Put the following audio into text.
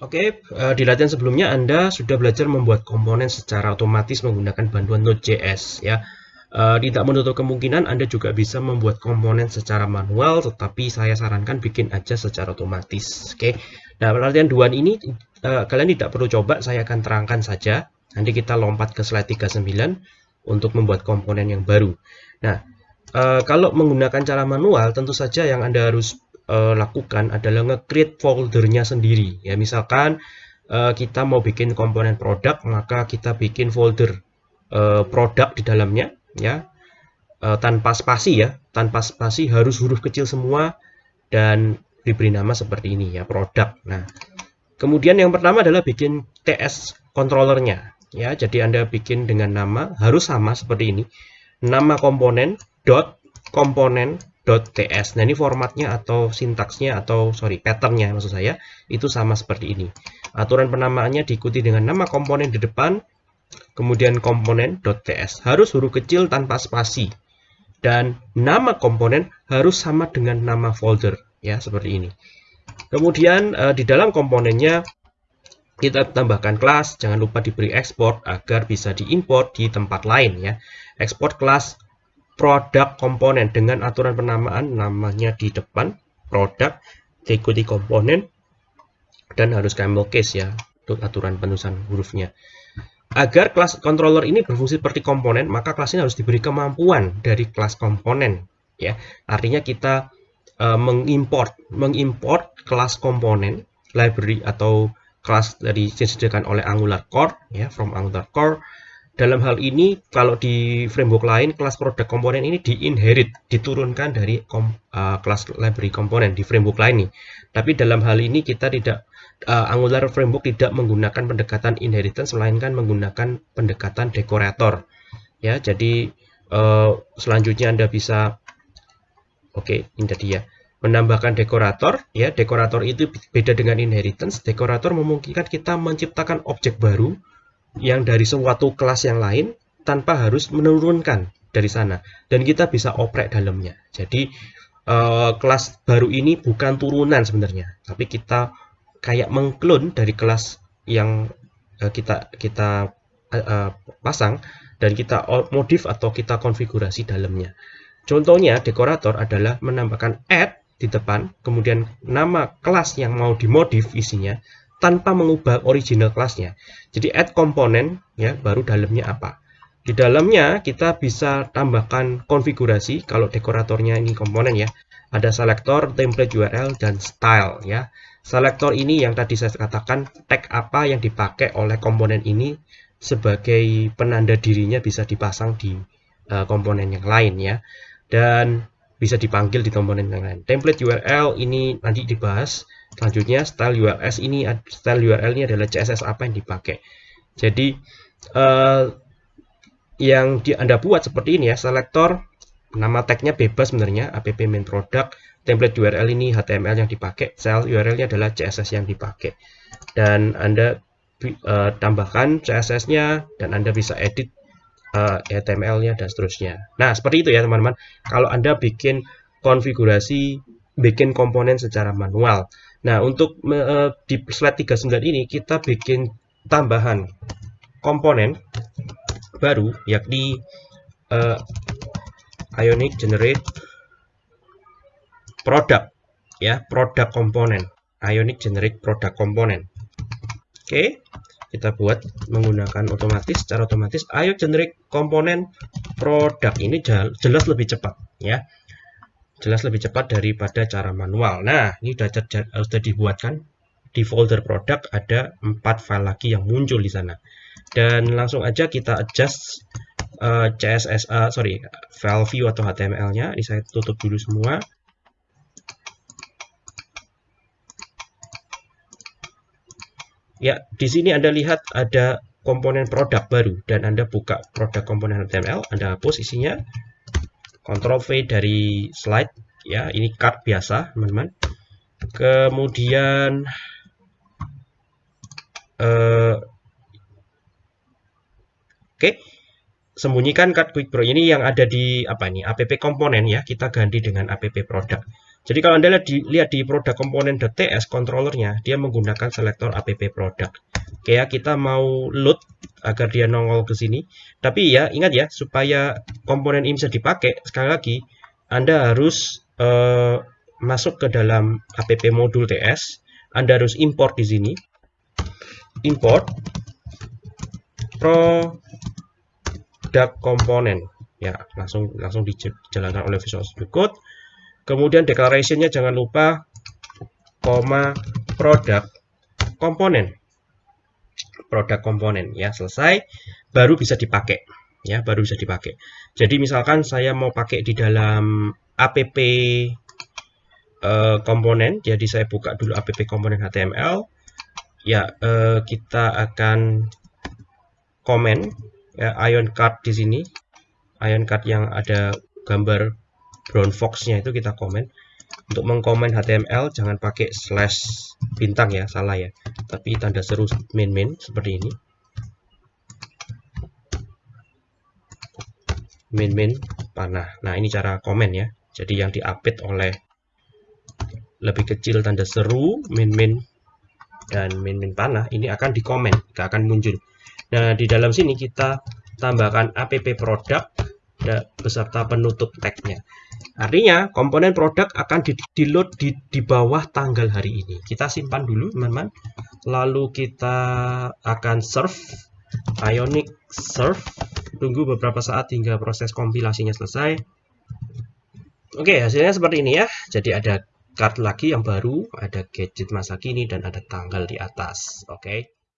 Oke, uh, di latihan sebelumnya Anda sudah belajar membuat komponen secara otomatis menggunakan bantuan Node.js ya. Uh, tidak menutup kemungkinan Anda juga bisa membuat komponen secara manual, tetapi saya sarankan bikin aja secara otomatis. Oke, nah latihan 2 ini uh, kalian tidak perlu coba, saya akan terangkan saja. Nanti kita lompat ke slide 39 untuk membuat komponen yang baru. Nah, kalau menggunakan cara manual, tentu saja yang Anda harus uh, lakukan adalah nge-create foldernya sendiri. Ya, misalkan uh, kita mau bikin komponen produk, maka kita bikin folder uh, produk di dalamnya, ya, uh, tanpa spasi ya, tanpa spasi harus huruf kecil semua dan diberi nama seperti ini ya, produk. Nah, kemudian yang pertama adalah bikin TS controllernya, ya. Jadi Anda bikin dengan nama harus sama seperti ini, nama komponen dot komponen .ts. Nah, ini formatnya atau sintaksnya atau sorry, patternnya maksud saya itu sama seperti ini. Aturan penamaannya diikuti dengan nama komponen di depan, kemudian komponen .ts. Harus huruf kecil tanpa spasi. Dan nama komponen harus sama dengan nama folder, ya, seperti ini. Kemudian eh, di dalam komponennya kita tambahkan kelas, jangan lupa diberi export agar bisa diimport di tempat lain ya. Export kelas produk komponen dengan aturan penamaan namanya di depan produk diikuti komponen dan harus camel case ya untuk aturan penulisan hurufnya. Agar kelas controller ini berfungsi seperti komponen maka kelas ini harus diberi kemampuan dari kelas komponen ya. Artinya kita uh, mengimport mengimport kelas komponen library atau kelas dari disediakan oleh Angular Core ya from Angular Core dalam hal ini, kalau di framework lain, kelas produk komponen ini di-inherit, diturunkan dari kom, uh, kelas library komponen di framework lain nih. Tapi dalam hal ini kita tidak, uh, Angular framework tidak menggunakan pendekatan inheritance, melainkan menggunakan pendekatan dekorator. Ya, jadi uh, selanjutnya Anda bisa, oke, okay, ini tadi ya, menambahkan dekorator. Ya, dekorator itu beda dengan inheritance. Dekorator memungkinkan kita menciptakan objek baru yang dari suatu kelas yang lain tanpa harus menurunkan dari sana. Dan kita bisa oprek dalamnya. Jadi uh, kelas baru ini bukan turunan sebenarnya. Tapi kita kayak mengklon dari kelas yang uh, kita kita uh, pasang dan kita modif atau kita konfigurasi dalamnya. Contohnya dekorator adalah menambahkan add di depan kemudian nama kelas yang mau dimodif isinya tanpa mengubah original kelasnya. Jadi add komponen ya baru dalamnya apa. Di dalamnya kita bisa tambahkan konfigurasi kalau dekoratornya ini komponen ya. Ada selector, template URL dan style ya. Selector ini yang tadi saya katakan tag apa yang dipakai oleh komponen ini sebagai penanda dirinya bisa dipasang di uh, komponen yang lain ya. Dan bisa dipanggil di komponen yang lain. Template URL ini nanti dibahas Selanjutnya style URL ini style URL ini adalah CSS apa yang dipakai. Jadi uh, yang di, Anda buat seperti ini ya, selektor nama tagnya bebas sebenarnya app main product, template URL ini HTML yang dipakai, style URL-nya adalah CSS yang dipakai. Dan Anda uh, tambahkan CSS-nya dan Anda bisa edit uh, eh, HTML-nya dan seterusnya. Nah, seperti itu ya teman-teman. Kalau Anda bikin konfigurasi, bikin komponen secara manual. Nah, untuk uh, di slide 39 ini kita bikin tambahan komponen baru yakni uh, Ionic Generate Product ya, produk komponen. Ionic Generate Product komponen. Oke, kita buat menggunakan otomatis secara otomatis Ionic Generate komponen produk ini jelas lebih cepat ya jelas lebih cepat daripada cara manual. Nah, ini sudah, sudah dibuatkan di folder produk ada empat file lagi yang muncul di sana. Dan langsung aja kita adjust uh, CSS, uh, sorry, file view atau HTML-nya. Ini saya tutup dulu semua. Ya, di sini Anda lihat ada komponen produk baru dan Anda buka produk komponen HTML, Anda hapus isinya, Ctrl V dari slide ya ini card biasa teman-teman kemudian uh, oke okay. sembunyikan card quick pro ini yang ada di apa ini app komponen ya kita ganti dengan app produk Jadi kalau Anda lihat di, lihat di produk komponen.ts controllernya, dia menggunakan selektor app product. Oke ya, kita mau load agar dia nongol ke sini. Tapi ya, ingat ya, supaya komponen ini bisa dipakai, sekali lagi, Anda harus uh, masuk ke dalam app modul TS. Anda harus import di sini. Import product component. Ya, langsung langsung dijalankan oleh Visual Studio Code Kemudian declarationnya jangan lupa koma produk komponen. Produk komponen ya, selesai baru bisa dipakai ya, baru bisa dipakai. Jadi misalkan saya mau pakai di dalam app uh, komponen, jadi saya buka dulu app komponen HTML. Ya, uh, kita akan komen ya ion card di sini. Ion card yang ada gambar brown fox-nya itu kita komen. Untuk mengkomen HTML jangan pakai slash bintang ya, salah ya. Tapi tanda seru main main seperti ini. Main panah. Nah, ini cara komen ya. Jadi yang diupdate oleh lebih kecil tanda seru main dan main panah ini akan dikomen, tidak akan muncul. Nah, di dalam sini kita tambahkan app product beserta penutup tagnya. Artinya komponen produk akan di, di load di, di bawah tanggal hari ini. Kita simpan dulu teman-teman. Lalu kita akan serve Ionic serve. Tunggu beberapa saat hingga proses kompilasinya selesai. Oke, hasilnya seperti ini ya. Jadi ada card lagi yang baru, ada gadget masa kini dan ada tanggal di atas. Oke.